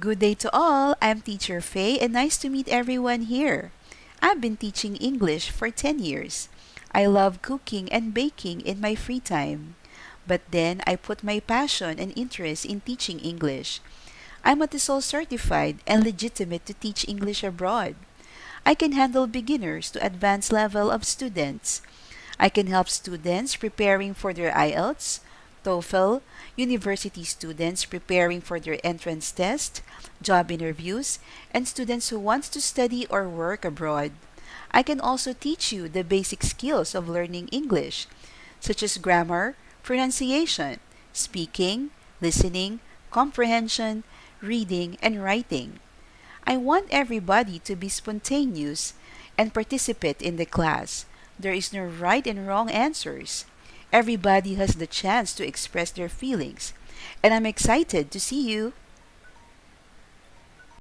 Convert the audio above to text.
Good day to all. I'm Teacher Faye and nice to meet everyone here. I've been teaching English for 10 years. I love cooking and baking in my free time. But then I put my passion and interest in teaching English. I'm a TESOL certified and legitimate to teach English abroad. I can handle beginners to advanced level of students. I can help students preparing for their IELTS, TOEFL, university students preparing for their entrance test, job interviews, and students who want to study or work abroad. I can also teach you the basic skills of learning English, such as grammar, pronunciation, speaking, listening, comprehension, reading, and writing. I want everybody to be spontaneous and participate in the class. There is no right and wrong answers. Everybody has the chance to express their feelings. And I'm excited to see you.